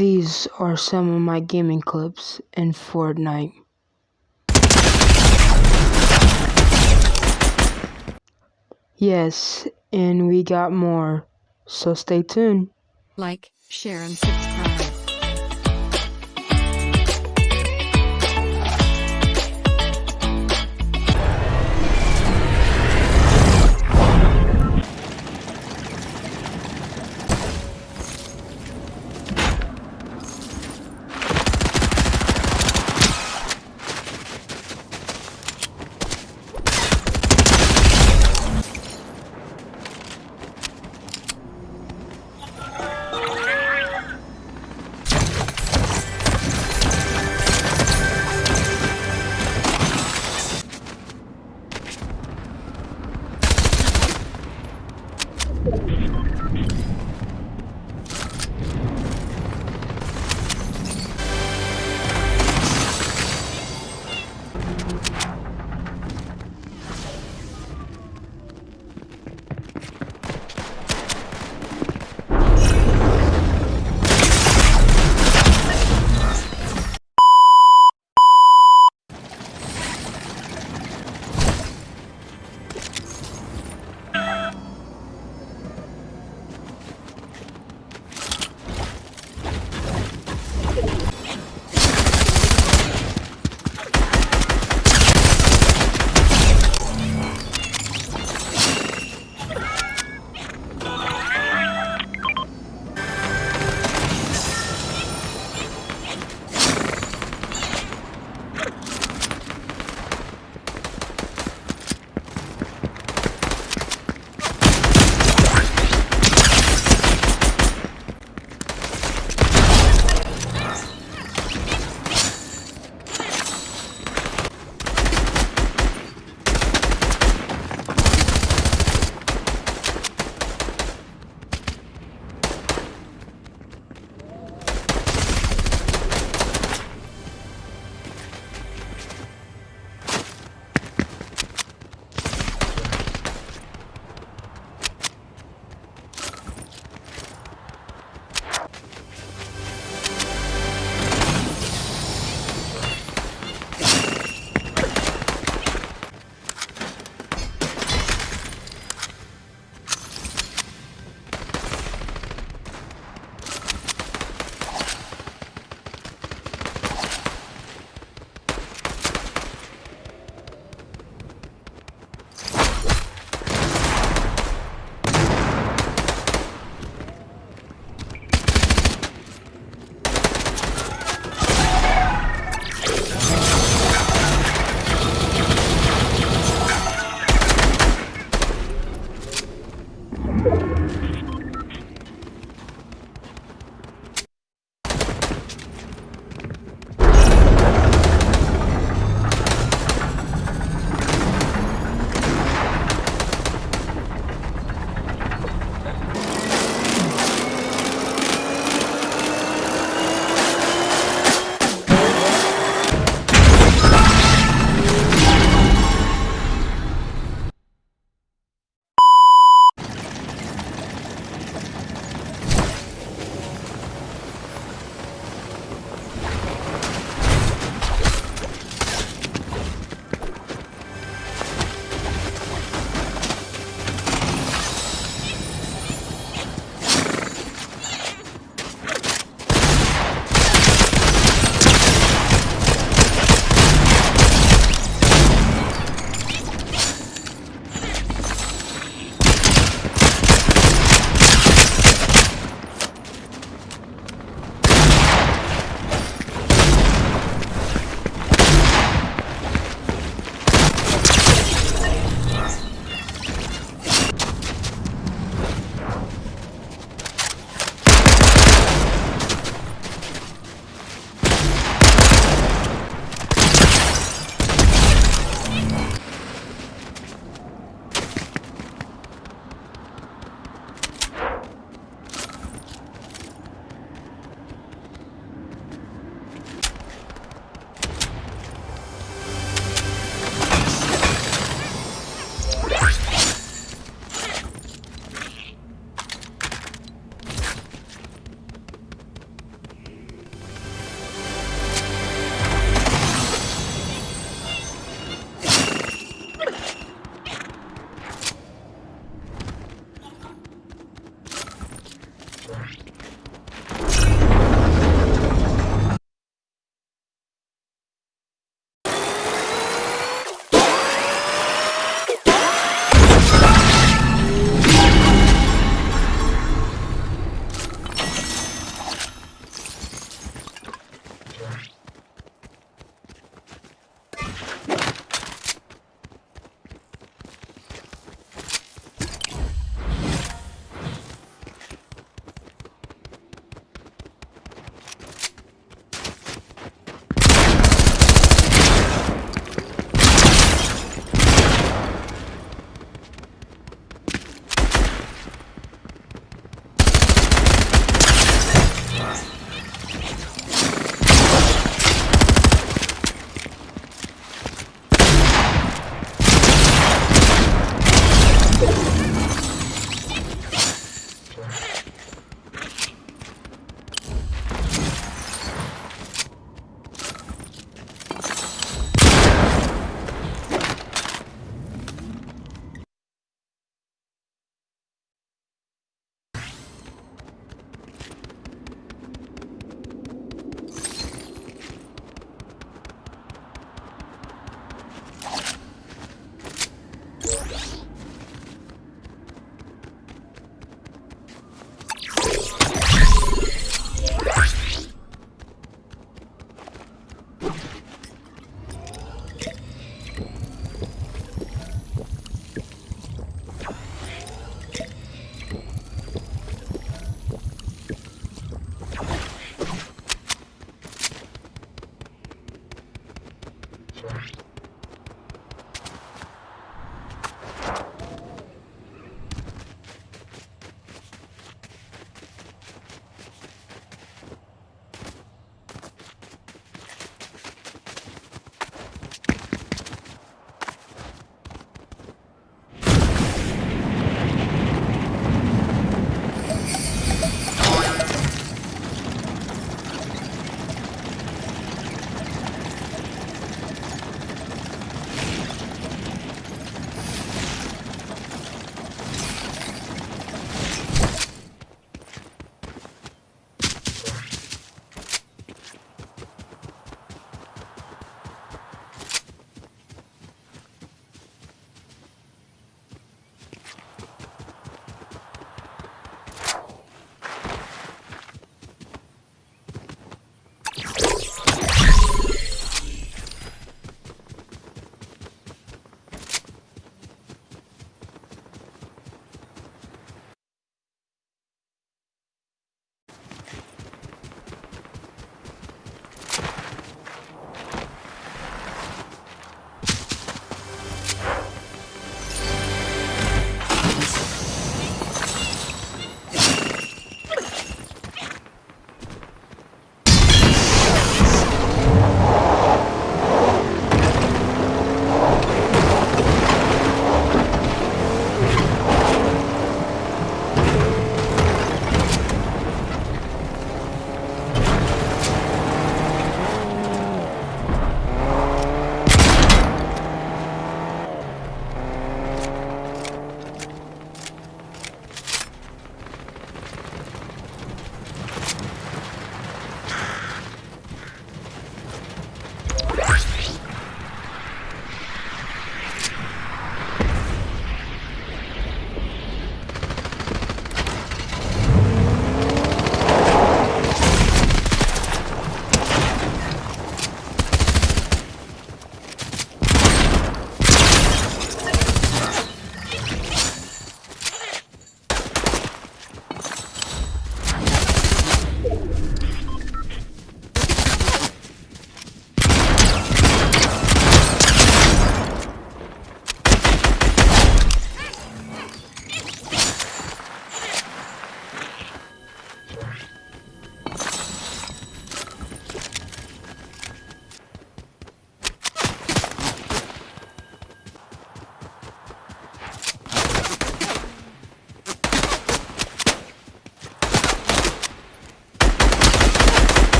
These are some of my gaming clips in Fortnite. Yes, and we got more, so stay tuned. Like, share and subscribe.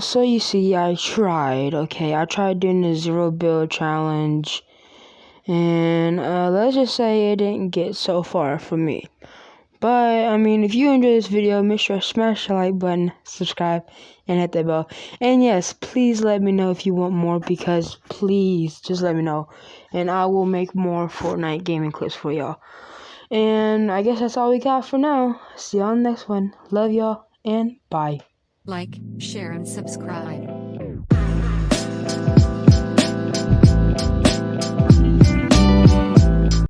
So you see, I tried, okay? I tried doing the zero build challenge, and uh, let's just say it didn't get so far for me. But, I mean, if you enjoyed this video, make sure to smash the like button, subscribe, and hit that bell. And yes, please let me know if you want more, because please, just let me know. And I will make more Fortnite gaming clips for y'all. And I guess that's all we got for now. See y'all next one. Love y'all, and bye. Like, share, and subscribe.